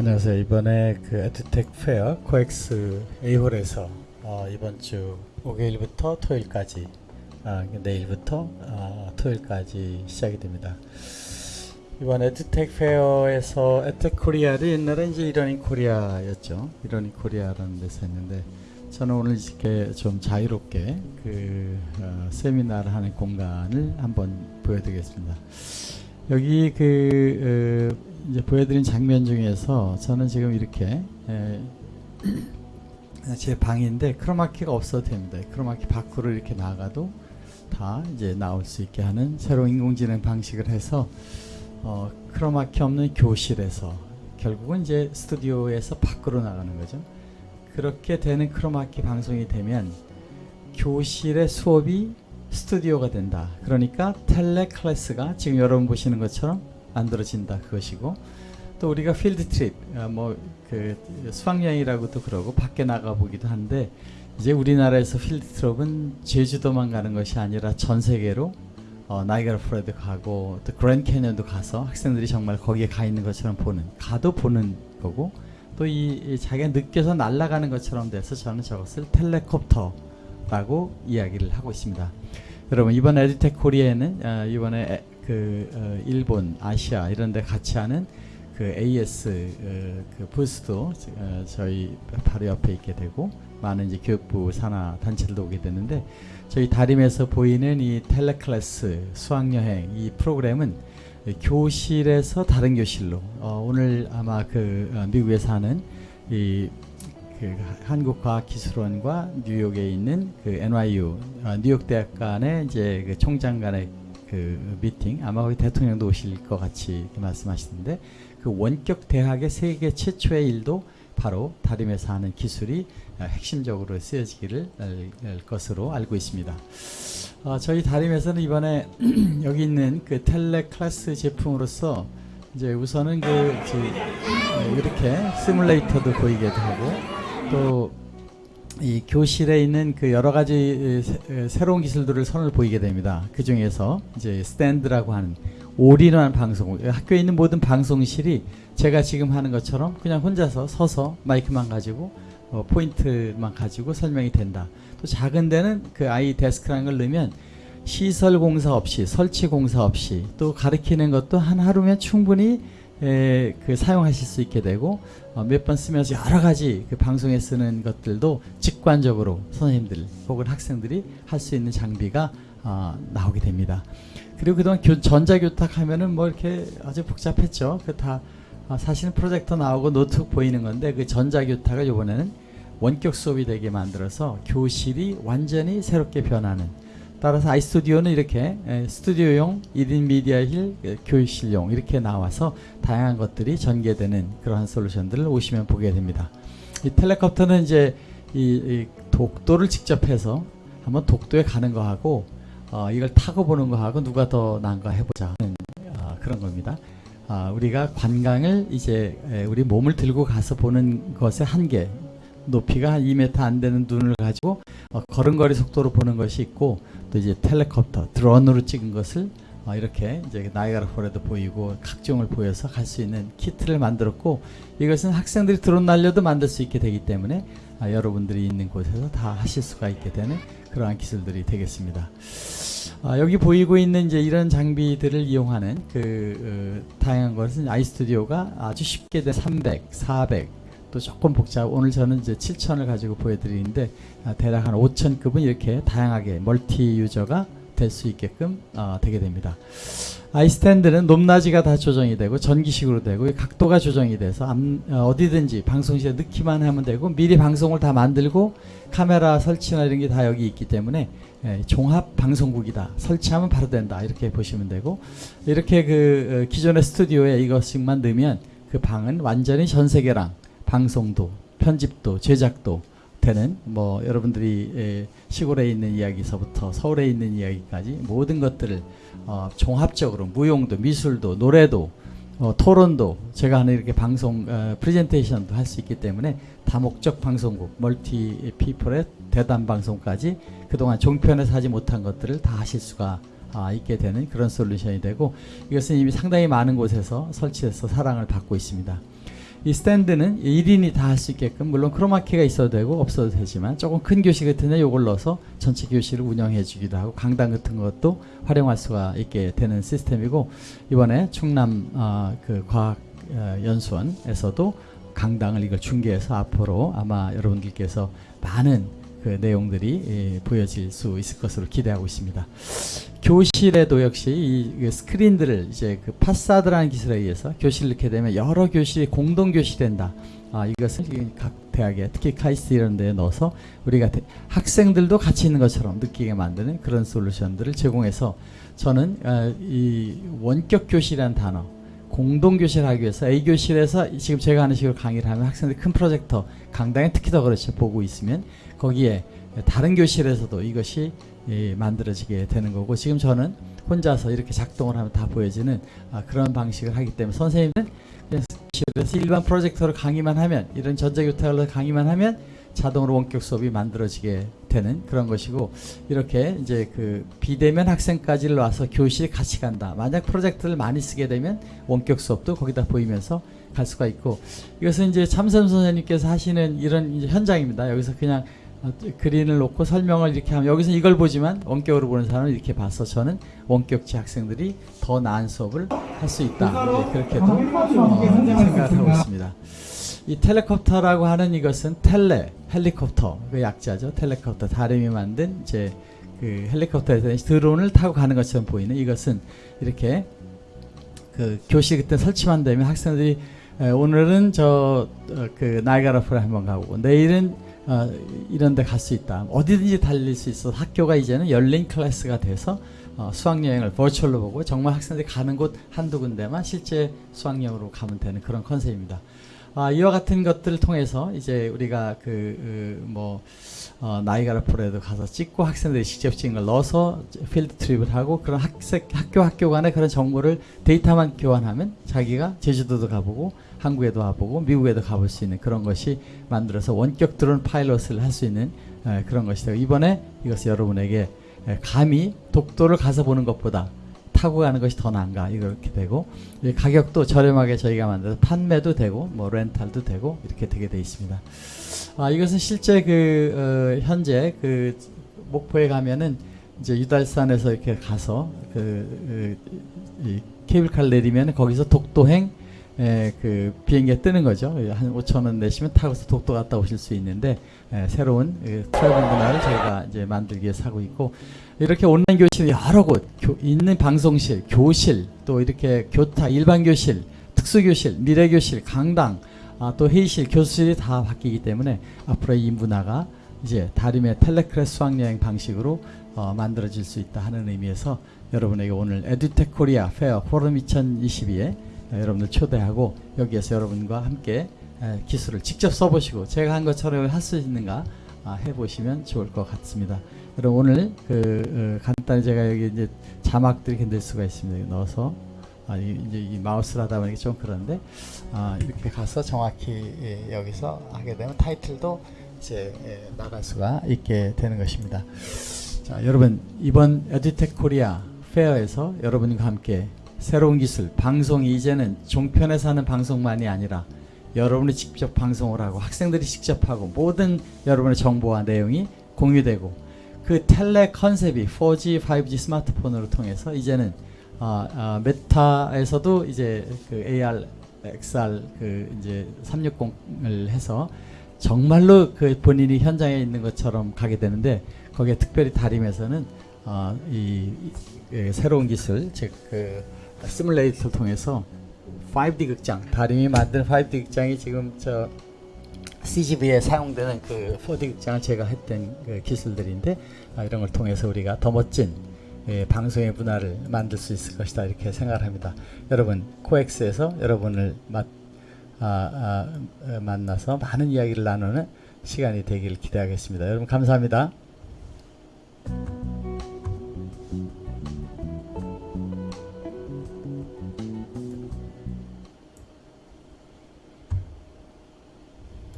안녕하세요. 이번에 그 에듀텍 Fair 코엑스 A홀에서 어, 이번 주 목요일부터 토요일까지 아, 내일부터 아, 토요일까지 시작이 됩니다. 이번 에듀텍 Fair에서 에듀텍 코리아를 옛날에 이제 이러닝 코리아였죠. 이러닝 코리아라는 데서 했는데 저는 오늘 이렇게 좀 자유롭게 그 어, 세미나를 하는 공간을 한번 보여드리겠습니다. 여기 그 어, 이제 보여드린 장면 중에서 저는 지금 이렇게 에, 제 방인데 크로마키가 없어도 됩니다. 크로마키 밖으로 이렇게 나가도 다 이제 나올 수 있게 하는 새로운 인공지능 방식을 해서 어, 크로마키 없는 교실에서 결국은 이제 스튜디오에서 밖으로 나가는 거죠. 그렇게 되는 크로마키 방송이 되면 교실의 수업이 스튜디오가 된다. 그러니까 텔레 클래스가 지금 여러분 보시는 것처럼 만들어진다 그것이고 또 우리가 필드 트립 뭐 그 수학여행이라고도 그러고 밖에 나가 보기도 한데 이제 우리나라에서 필드 트립은 제주도만 가는 것이 아니라 전 세계로 어, 나이가라 프레드 가고 또 그랜 캐년도 가서 학생들이 정말 거기에 가 있는 것처럼 보는 가도 보는 거고 또이 자기가 느껴서 날아가는 것처럼 돼서 저는 저것을 텔레콥터라고 이야기를 하고 있습니다. 여러분 이번 에듀텍 코리아에는 어, 이번에 에, 그 어, 일본, 아시아 이런 데 같이 하는 그 AS 어, 그 부스도 어, 저희 바로 옆에 있게 되고 많은 이제 교육부 산하 단체들도 오게 되는데 저희 다림에서 보이는 이 텔레클래스 수학여행 이 프로그램은 교실에서 다른 교실로 어, 오늘 아마 그 어, 미국에서 하는 이 그 한국과학기술원과 뉴욕에 있는 그 NYU 어, 뉴욕 대학 간의 이제 그 총장 간의 그 미팅 아마 거기 대통령도 오실 것 같이 말씀하시는데 그 원격 대학의 세계 최초의 일도 바로 다림에서 하는 기술이 어, 핵심적으로 쓰여지기를 것으로 알고 있습니다. 어, 저희 다림에서는 이번에 여기 있는 그 텔레 클래스 제품으로서 이제 우선은 그 어, 이렇게 시뮬레이터도 보이게 되고 또 이 교실에 있는 그 여러 가지 새로운 기술들을 선을 보이게 됩니다. 그 중에서 이제 스탠드라고 하는 올인원 방송, 학교에 있는 모든 방송실이 제가 지금 하는 것처럼 그냥 혼자서 서서 마이크만 가지고 어, 포인터만 가지고 설명이 된다. 또 작은 데는 그 아이 데스크라는 걸 넣으면 시설 공사 없이 설치 공사 없이 또 가르치는 것도 한 하루면 충분히 에, 그 사용하실 수 있게 되고 어, 몇 번 쓰면서 여러 가지 그 방송에 쓰는 것들도 직관적으로 선생님들 혹은 학생들이 할 수 있는 장비가 어, 나오게 됩니다. 그리고 그동안 교, 전자교탁 하면은 뭐 이렇게 아주 복잡했죠. 그다 어, 사실은 프로젝터 나오고 노트북 보이는 건데 그 전자교탁을 이번에는 원격 수업이 되게 만들어서 교실이 완전히 새롭게 변하는 따라서 아이스튜디오는 이렇게 스튜디오용 1인 미디어 힐 교실용 이렇게 나와서 다양한 것들이 전개되는 그러한 솔루션들을 오시면 보게 됩니다. 이 텔레콥터는 이제 이, 이 독도를 직접 해서 한번 독도에 가는 거하고 어, 이걸 타고 보는 거하고 누가 더 나은가 해보자 어, 그런 겁니다. 어, 우리가 관광을 이제 에, 우리 몸을 들고 가서 보는 것의 한계 높이가 한 2m 안 되는 눈을 가지고 어, 걸음걸이 속도로 보는 것이 있고 또 이제 텔레콥터 드론으로 찍은 것을 어, 이렇게 이제 나이가라 폴에도 보이고 각종을 보여서 갈 수 있는 키트를 만들었고 이것은 학생들이 드론 날려도 만들 수 있게 되기 때문에 아, 여러분들이 있는 곳에서 다 하실 수가 있게 되는 그러한 기술들이 되겠습니다. 아, 여기 보이고 있는 이제 이런 장비들을 이용하는 그 어, 다양한 것은 아이스튜디오가 아주 쉽게 된 300, 400 또 조금 복잡. 오늘 저는 이제 7천을 가지고 보여드리는데 아, 대략 한 5천급은 이렇게 다양하게 멀티 유저가 될 수 있게끔 어, 되게 됩니다. 아이스탠드는 높낮이가 다 조정이 되고 전기식으로 되고 각도가 조정이 돼서 암, 어, 디든지 방송실에 넣기만 하면 되고 미리 방송을 다 만들고 카메라 설치나 이런 게 다 여기 있기 때문에 예, 종합 방송국이다. 설치하면 바로 된다. 이렇게 보시면 되고 이렇게 그 어, 기존의 스튜디오에 이것씩만 넣으면 그 방은 완전히 전 세계랑 방송도 편집도 제작도 되는 뭐 여러분들이 시골에 있는 이야기서부터 서울에 있는 이야기까지 모든 것들을 어 종합적으로 무용도 미술도 노래도 어 토론도 제가 하는 이렇게 방송 어 프레젠테이션도 할 수 있기 때문에 다목적 방송국 멀티 피플의 대담 방송까지 그동안 종편에서 하지 못한 것들을 다 하실 수가 아, 있게 되는 그런 솔루션이 되고 이것은 이미 상당히 많은 곳에서 설치해서 사랑을 받고 있습니다. 이 스탠드는 1인이 다 할 수 있게끔 물론 크로마키가 있어도 되고 없어도 되지만 조금 큰 교실 같은 데 이걸 넣어서 전체 교실을 운영해 주기도 하고 강당 같은 것도 활용할 수가 있게 되는 시스템이고 이번에 충남 어, 그 과학 어, 연수원에서도 강당을 이걸 중계해서 앞으로 아마 여러분들께서 많은 그 내용들이 예, 보여질 수 있을 것으로 기대하고 있습니다. 교실에도 역시 이, 그 스크린들을 이제 그 파사드라는 기술에 의해서 교실을 넣게 되면 여러 교실이 공동 교실이 된다. 아, 이것을 이각 대학에 특히 카이스트 이런 데에 넣어서 우리가 대- 학생들도 같이 있는 것처럼 느끼게 만드는 그런 솔루션들을 제공해서 저는 어, 이 원격 교실이라는 단어 공동 교실을 하기 위해서 A 교실에서 지금 제가 하는 식으로 강의를 하면 학생들이 큰 프로젝터 강당에 특히 더 그렇죠. 보고 있으면 거기에 다른 교실에서도 이것이 예, 만들어지게 되는 거고 지금 저는 혼자서 이렇게 작동을 하면 다 보여지는 아, 그런 방식을 하기 때문에 선생님은 교실에서 일반 프로젝터로 강의만 하면 이런 전자교탁으로 강의만 하면 자동으로 원격 수업이 만들어지게 되는 그런 것이고 이렇게 이제 그 비대면 학생까지를 와서 교실에 같이 간다. 만약 프로젝트를 많이 쓰게 되면 원격 수업도 거기다 보이면서 갈 수가 있고 이것은 이제 참선 선생님께서 하시는 이런 현장입니다. 여기서 그냥 어, 그린을 놓고 설명을 이렇게 하면 여기서 이걸 보지만 원격으로 보는 사람은 이렇게 봐서 저는 원격지 학생들이 더 나은 수업을 할 수 있다. 네, 그렇게도 어, 생각을 하고 있습니다. 이 텔레콥터라고 하는 이것은 텔레 헬리콥터 그 약자죠. 텔레콥터 다름이 만든 이제 그 헬리콥터에서 드론을 타고 가는 것처럼 보이는 이것은 이렇게 그 교실 그때 설치만 되면 학생들이 에, 오늘은 저 그 나이가라프를 한번 가고 내일은 어, 이런 데 갈 수 있다. 어디든지 달릴 수 있어. 학교가 이제는 열린 클래스가 돼서 어, 수학여행을 버추얼로 보고 정말 학생들이 가는 곳 한두 군데만 실제 수학여행으로 가면 되는 그런 컨셉입니다. 아, 이와 같은 것들을 통해서 이제 우리가 그, 뭐, 어, 나이가라프로에도 가서 찍고 학생들이 직접 찍은 걸 넣어서 필드 트립을 하고 그런 학생, 학교 학교 간의 그런 정보를 데이터만 교환하면 자기가 제주도도 가보고 한국에도 가보고 미국에도 가볼 수 있는 그런 것이 만들어서 원격 드론 파일럿을 할 수 있는 에, 그런 것이 되고 이번에 이것을 여러분에게 에, 감히 독도를 가서 보는 것보다 타고 가는 것이 더 나은가 이렇게 되고 이 가격도 저렴하게 저희가 만들어서 판매도 되고 뭐 렌탈도 되고 이렇게 되게 돼 있습니다. 아 이것은 실제 그 어, 현재 그 목포에 가면은 이제 유달산에서 이렇게 가서 그, 그이 케이블카를 내리면 거기서 독도행 에, 그 비행기에 뜨는 거죠. 한 5천 원 내시면 타고서 독도 갔다 오실 수 있는데 에, 새로운 그 트래블 문화를 저희가 이제 만들기 위해서 하고 있고 이렇게 온라인 교실이 여러 곳 교- 있는 방송실, 교실, 또 이렇게 교탁, 일반 교실, 특수 교실, 미래 교실, 강당, 아, 또 회의실, 교수실이 다 바뀌기 때문에 앞으로 이 문화가 이제 다림의 tele class 수학여행 방식으로 어, 만들어질 수 있다 하는 의미에서 여러분에게 오늘 에듀텍 코리아 Fair 포럼 2022에 여러분들 초대하고 여기에서 여러분과 함께 에, 기술을 직접 써보시고 제가 한 것처럼 할 수 있는가 아, 해보시면 좋을 것 같습니다. 그럼 오늘 그 어, 간단히 제가 여기 이제 자막들이 넣을 수가 있습니다. 넣어서 아, 이, 이제 이 마우스를 하다 보니까 좀 그런데 아, 이렇게 가서 정확히 예, 여기서 하게 되면 타이틀도 이제 예, 나갈 수가 있게 되는 것입니다. 자, 여러분 이번 에듀텍 코리아 페어에서 여러분과 함께 새로운 기술, 방송이 이제는 종편에서 하는 방송만이 아니라 여러분이 직접 방송을 하고 학생들이 직접 하고 모든 여러분의 정보와 내용이 공유되고 그 텔레 컨셉이 4G, 5G 스마트폰으로 통해서 이제는 아, 아, 메타에서도 이제 그 AR, XR 그 이제 360을 해서 정말로 그 본인이 현장에 있는 것처럼 가게 되는데 거기에 특별히 다림에서는 어, 이, 이- 예, 새로운 기술 즉그 시뮬레이터를 통해서 5D 극장 다림이 만든 5D 극장이 지금 저 CGV에 사용되는 그 4D 극장을 제가 했던 그 기술들인데 아, 이런 걸 통해서 우리가 더 멋진 예, 방송의 문화를 만들 수 있을 것이다 이렇게 생각을 합니다. 여러분 코엑스에서 여러분을 마, 아, 아, 어, 만나서 많은 이야기를 나누는 시간이 되기를 기대하겠습니다. 여러분 감사합니다.